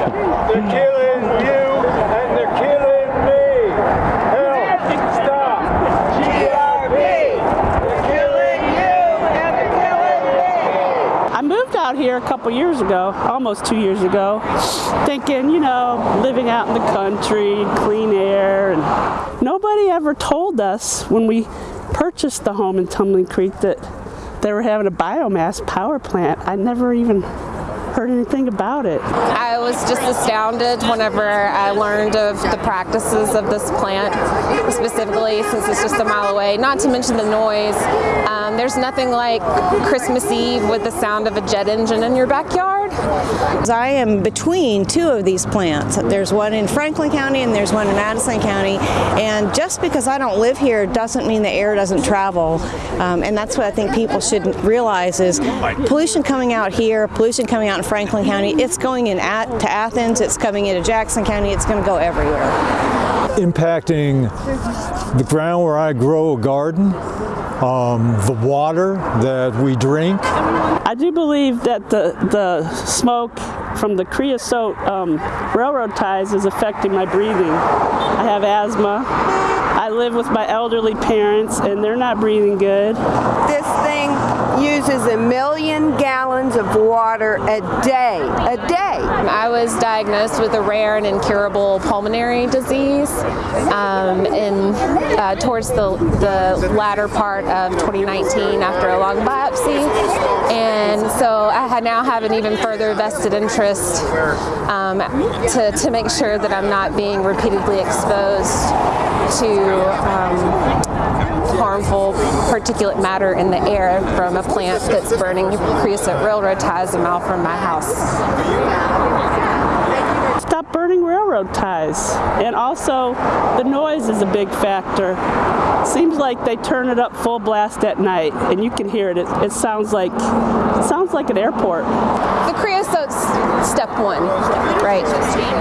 They're killing you and they're killing me. Help! Stop! G R P! They're killing you and they're killing me. I moved out here a couple years ago, almost two years ago, thinking, you know, living out in the country, clean air. And nobody ever told us when we purchased the home in Tumbling Creek that they were having a biomass power plant. I never even heard anything about it. I was just astounded whenever I learned of the practices of this plant, specifically since it's just a mile away, not to mention the noise. Um, there's nothing like Christmas Eve with the sound of a jet engine in your backyard. I am between two of these plants. There's one in Franklin County and there's one in Madison County. And just because I don't live here doesn't mean the air doesn't travel. Um, and that's what I think people should realize is pollution coming out here, pollution coming out in Franklin County, it's going in at, to Athens, it's coming into Jackson County, it's going to go everywhere. Impacting the ground where I grow a garden, um, the water that we drink. I do believe that the, the smoke from the creosote um, railroad ties is affecting my breathing. I have asthma. I live with my elderly parents and they're not breathing good. This thing uses a million gallons of water a day, a day. Was diagnosed with a rare and incurable pulmonary disease um, in, uh, towards the, the latter part of 2019 after a lung biopsy. And so I now have an even further vested interest um, to, to make sure that I'm not being repeatedly exposed to um, harmful particulate matter in the air from a plant that's burning creosote railroad ties a mile from my house. Burning railroad ties. And also, the noise is a big factor. Seems like they turn it up full blast at night, and you can hear it. It, it sounds like it sounds like an airport. The creosote's step one, right?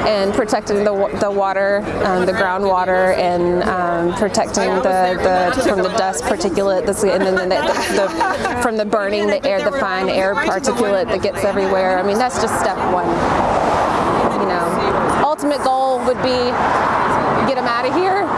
And protecting the the water, um, the groundwater, and um, protecting the, the from the dust particulate, and then the, the, the, from the burning the air, the fine air particulate that gets everywhere. I mean, that's just step one. You know, ultimate goal would be get them out of here